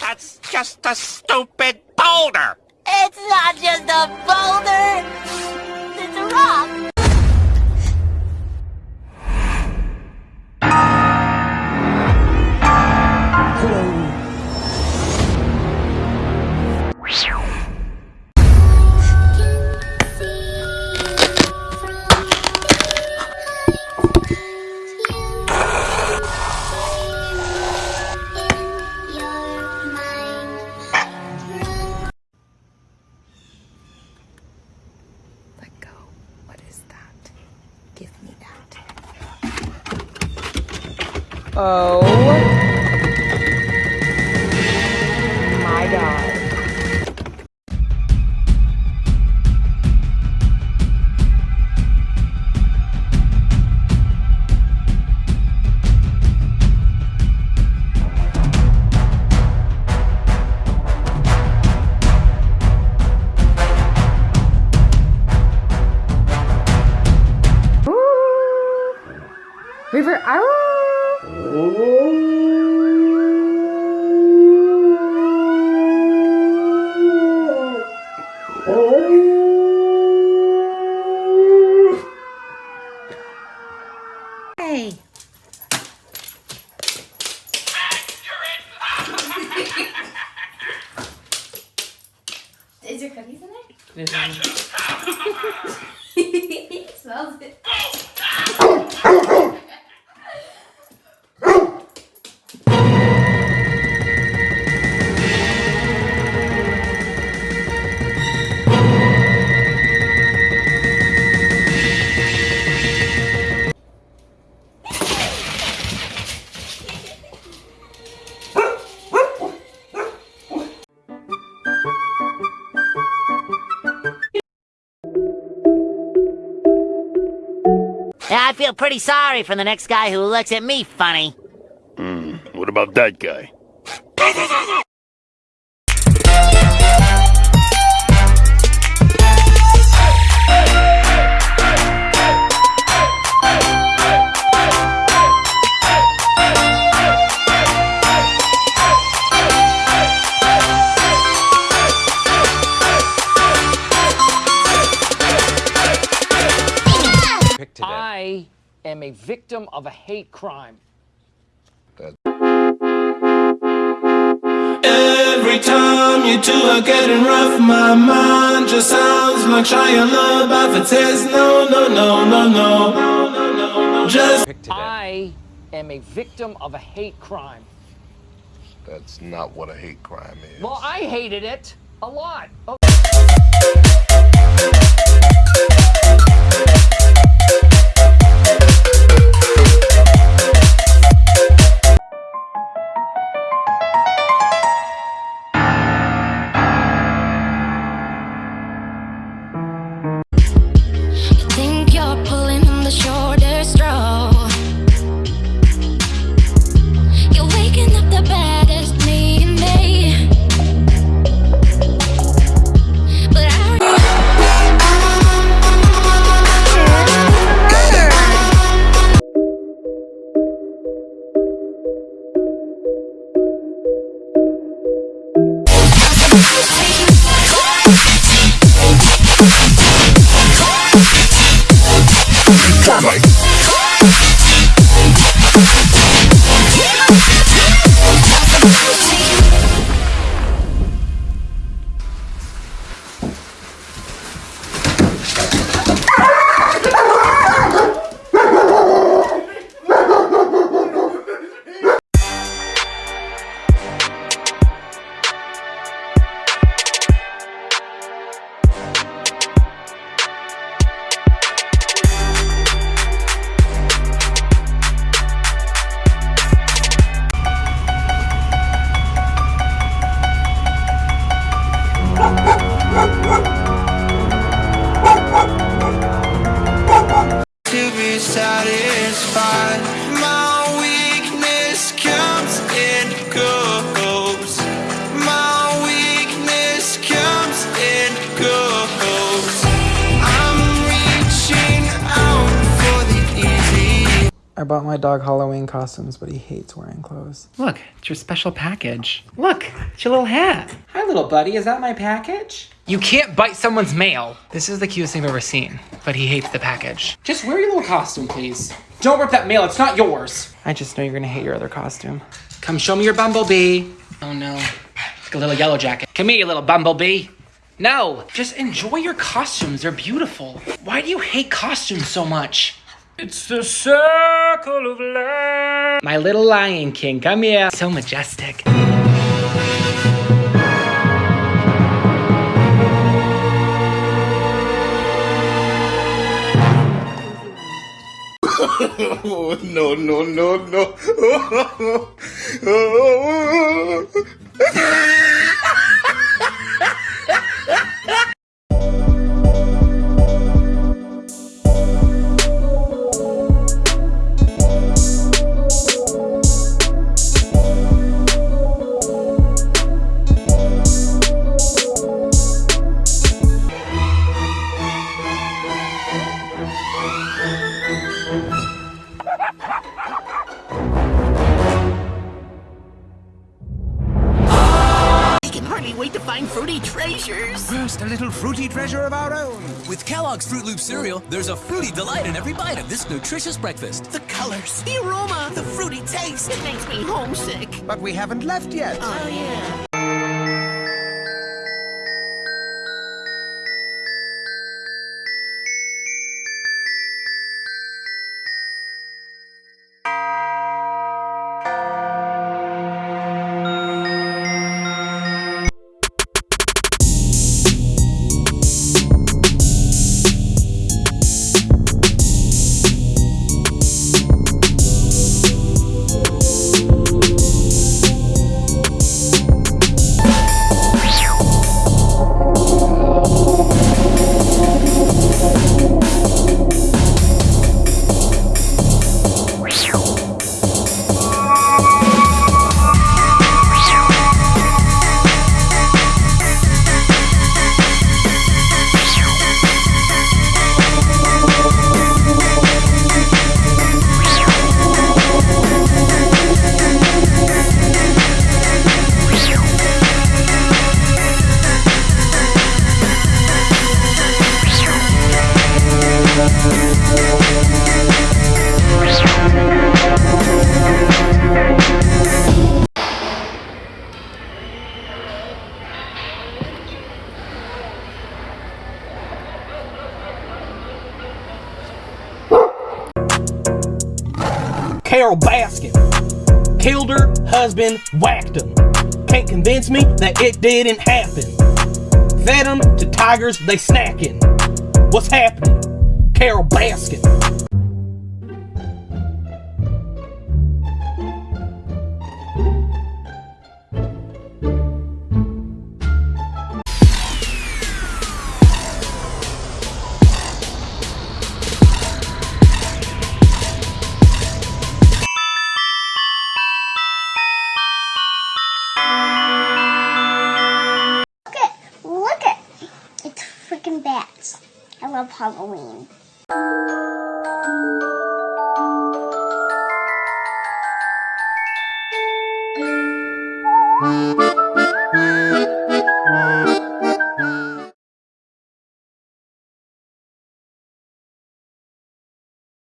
That's just a stupid boulder! It's not just a boulder. It's a rock. Oh my god. River Arrow. Hey. Is there cookies in there? he smells it. I feel pretty sorry for the next guy who looks at me funny. Hmm, What about that guy? I am a victim of a hate crime. Every time you two are getting rough, my mind just sounds like Shia LaBeouf. It says no, no, no, no, no, no, no, no. Just I am a victim of a hate crime. That's not what a hate crime is. Well, I hated it a lot. Oh, Thank I bought my dog Halloween costumes, but he hates wearing clothes. Look, it's your special package. Look, it's your little hat. Hi, little buddy. Is that my package? You can't bite someone's mail. This is the cutest thing I've ever seen, but he hates the package. Just wear your little costume, please. Don't rip that mail. It's not yours. I just know you're gonna hate your other costume. Come show me your bumblebee. Oh no, it's like a little yellow jacket. Come here, you little bumblebee. No, just enjoy your costumes. They're beautiful. Why do you hate costumes so much? It's the circle of life. My little Lion King, come here. So majestic. Oh, no, no, no, no. Oh, oh, oh, treasures. First, a little fruity treasure of our own. With Kellogg's Froot Loop cereal, there's a fruity delight in every bite of this nutritious breakfast. The colors, the aroma, the fruity taste. It makes me homesick. But we haven't left yet. Oh, yeah. Carole Baskin. Killed her, husband whacked him. Can't convince me that it didn't happen. Fed him to tigers, they snacking. What's happening? Carole Baskin. Halloween.